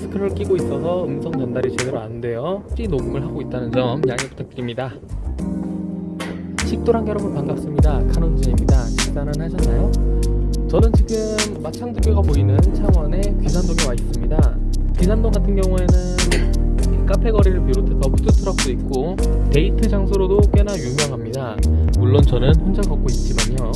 마스크를 끼고 있어서 음성 전달이 제대로 안 돼요. 찌 녹음을 하고 있다는 점 양해 부탁드립니다. 식도랑 여러분 반갑습니다. 카논진입니다. 식사는 하셨나요? 저는 지금 마창두교가 보이는 창원의 귀산동에 와 있습니다. 귀산동 같은 경우에는 카페 거리를 비롯해서 푸드트럭도 있고 데이트 장소로도 꽤나 유명합니다. 물론 저는 혼자 걷고 있지만요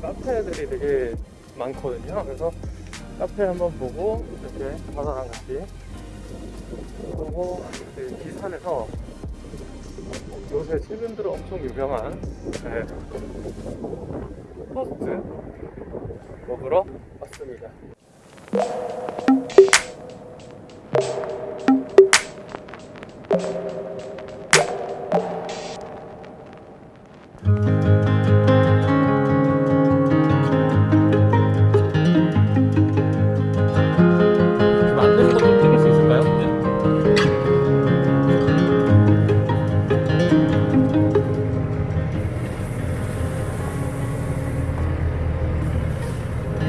카페들이 되게 많거든요. 그래서 카페 한번 보고 이렇게 바다랑 같이 이 기산에서 요새 최근 들어 엄청 유명한 네, 토스트 먹으러 왔습니다.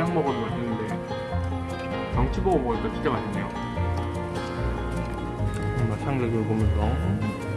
그냥 먹어도 맛있는데 경치 보고 먹으니까 진짜 맛있네요. 마창들 보면서